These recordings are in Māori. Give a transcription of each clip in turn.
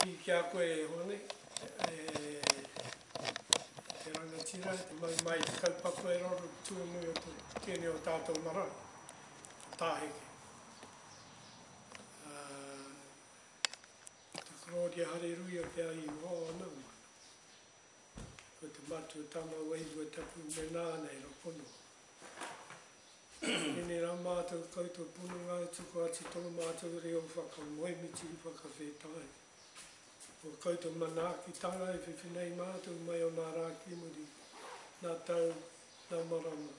Ki ki a koe e Hone, te rangatira, te mau mai te kaupapa e raro ki tuanui o te tene o tatou marae, ko Taheke. Ko te Claudia Hareruia te ahi hoa o ana umanga. Ko te matua tama wairua tapu me nāna e rapono. Tēnei rā mātou koutou pononga e tuku atu tō mātou reo whakamoemiti, whakawhētāia. Ko koutou manaakitanga e whiwhi nei mātou mai o nā rā ki muri, nā tau, nā marama.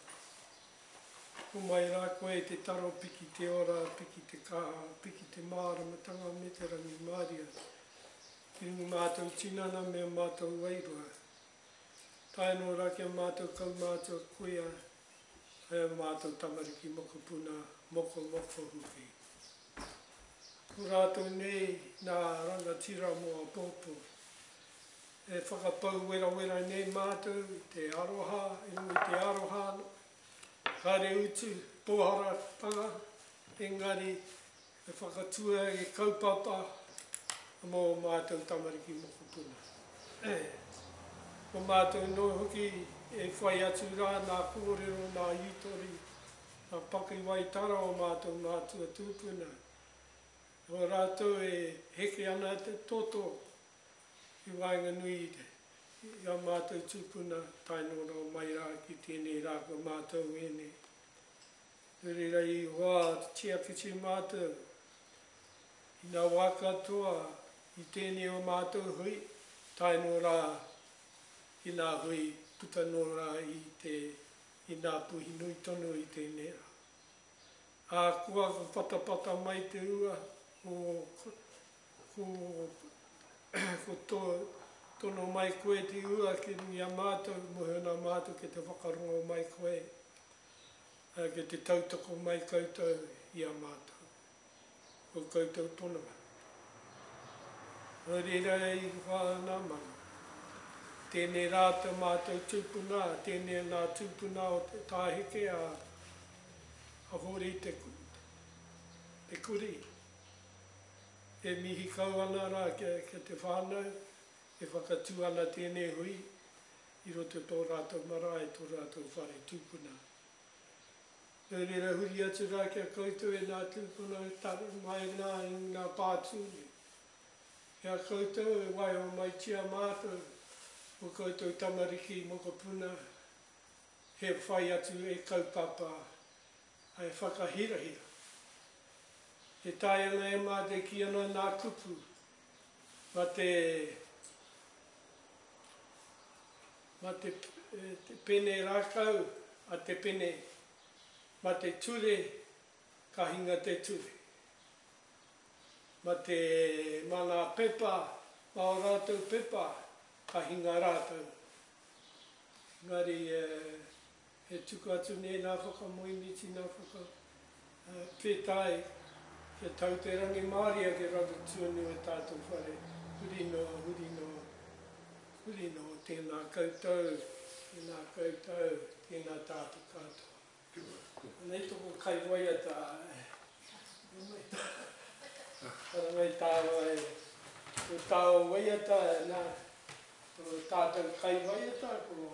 Homai rā koe e te taro piki te ora, piki te kaha, piki te māramatanga me te rangimārie. Me ū mātou tinana me ō mātou wairua. Tae noa rā ki a mātou kaumātua kuia hai ō mātou tamariki mokopuna mokomoko hoki. Ko rātou nei nā rangatira mō apōpō. E whakapau werawera nei mātou i te aroha, i runga i te aroha kāre utu, pōharatanga, engari He whakatua, he kaupapa mō ō mātou tamariki mokopuna. Ē, ko mātou noa hoki e whai atu rā nā kōrero, nā hītori, nā pakiwaitara o mātou mātua tūpuna. Nō rātou e heke ana te toto ki waenganui i ā mātou tūpuna tae noa noa mai rā ki tēnei rā ko mātou ēnei. Nō reira i whā tia whiti mātou i ngā wā katoa i tēnei o mātou hui, tae nō rā ki ngā hui puta nō rā i te i ngā puhi nui tonu i tēnei rā. Ā, kua patapata mai te ua o ko ko to tono mai koe te ua ki a mātou, mōhio nā mātou ki te whakarongo mai koe. Ki te tautoko mai koutou i a mātou, ko koutou pononga. Nō reira i whā ngā manu. Tēnei rā tā mātou tūpuna, tēnei ngā tūpuna o te tāheke a Hōri Te Te Kuri. E mihi kau ana rā ki te whānau, e whakatū ana tēnei hui i roto i tō rātou marae, tō rātou whare tūpuna. Nō reira, huri atu rā ki a koutou e ngā tūpuna e taro mai ana i ngā pātū nei. E a koutou e waiho mai tia mātou, ō koutou tamariki mokopuna, he whai atu e kaupapa, ā, e whakahirahira. E taea ana e mātou ki ana nā kupu, ma te pene rakau a te pene ma te ture ka hinga te ture ma te ma nga pepa ma o ratou pepa ka hinga ratou engari E tuku atu nei nā whakamoemiti, nā whakapētae kia tau te rangimārie ake rawa tuanu e tātou whare, huri noa, huri noa, huri noa. Tēnā koutou, tēnā koutou, tēnā tātou katoa. Anei tōku kaiwaiata e. Haramai tāua e. Ko tāua waiata nā, ko tātou kaiwaiata ko.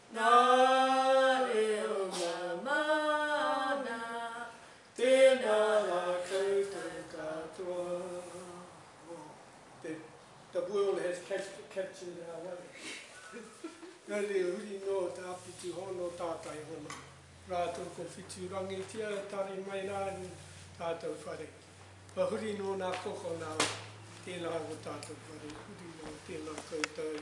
Ngā reo ngā mana, tēnā rā koutou katoa. Oh, the, the world has captured our way. Nō reira, huri nō tā Pitu Hono tātai hono, rātou ko Whitu Rangitia e tare mai rā ru tātou whare. Kua huri nō nā koko nā, tēnā rā tātou whare, huri nō, tēnā koutou,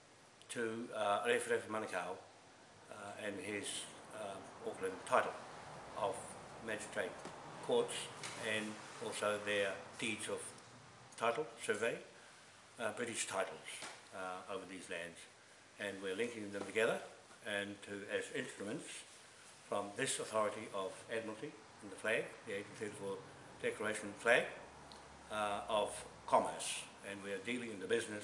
to uh, Rewherewha Manukau uh, and his uh, Auckland title of magistrate courts and also their deeds of title, survey, British titles over these lands. and we're linking them together and to as instruments from this authority of Admiralty and the flag, the 1834 Declaration flag uh, of commerce. And we are dealing in the business